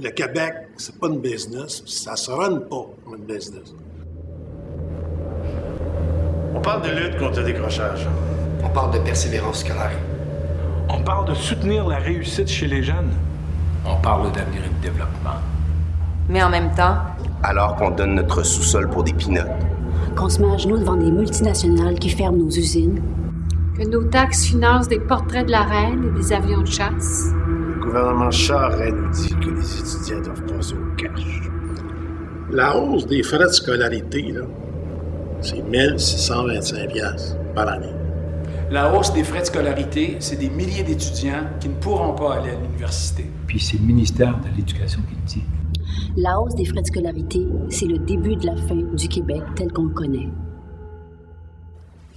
Le Québec, c'est pas une business, ça se run pas comme une business. On parle de lutte contre le décrochage. On parle de persévérance scolaire. On parle de soutenir la réussite chez les jeunes. On parle d'avenir et de développement. Mais en même temps, Alors qu'on donne notre sous-sol pour des pinottes. qu'on se met à genoux devant des multinationales qui ferment nos usines, que nos taxes financent des portraits de la reine et des avions de chasse. Le gouvernement Charest nous dit que les étudiants doivent passer au cash. La hausse des frais de scolarité, là, c'est 1625 piastres par année. La hausse des frais de scolarité, c'est des milliers d'étudiants qui ne pourront pas aller à l'université. Puis c'est le ministère de l'Éducation qui le dit. la hausse des frais de scolarité, c'est le début de la fin du Québec tel qu'on le connaît.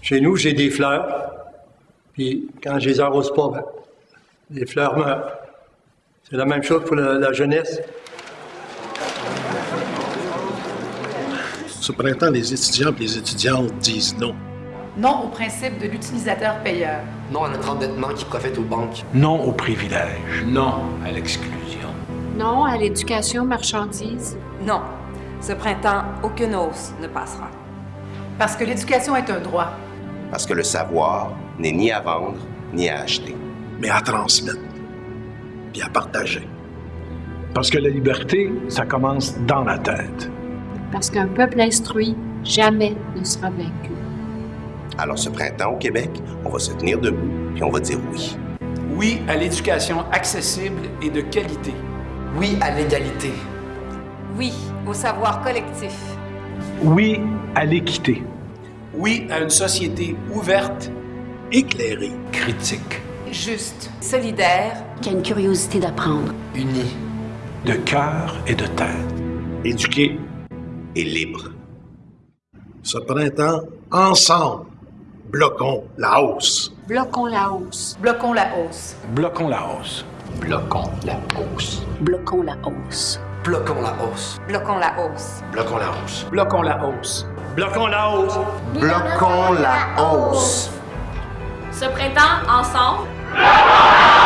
Chez nous, j'ai des fleurs. Puis quand je les arrose pas, ben, les fleurs meurent. C'est la même chose pour la, la jeunesse. Ce printemps, les étudiants et les étudiantes disent non. non au principe de l'utilisateur-payeur. Non à notre endettement qui profite aux banques. Non au privilège. Non à l'exclusion. Non à l'éducation marchandise. Non, ce printemps, aucune hausse ne passera. Parce que l'éducation est un droit. Parce que le savoir n'est ni à vendre, ni à acheter. mais à transmettre, puis à partager. Parce que la liberté, ça commence dans la tête. Parce qu'un peuple instruit jamais ne sera vaincu. Alors ce printemps au Québec, on va se tenir debout, puis on va dire oui. Oui à l'éducation accessible et de qualité. Oui à l'égalité. Oui au savoir collectif. Oui à l'équité. Oui à une société ouverte, Éclairé, Critique. Juste, solidaire, Qui a une curiosité d'apprendre. Unis. De cœur et de tête. éduqué. Et libre. Ce printemps, ensemble, bloquons la hausse. Bloquons la hausse. bloquons la hausse. Bloquons la hausse. Bloquons la hausse. Bloquons la hausse. Bloquons la hausse. Bloquons la hausse. Bloquons la hausse. bloquons la hausse. Bloquons la hausse. Bloquons la hausse. Ce printemps, ensemble, Never!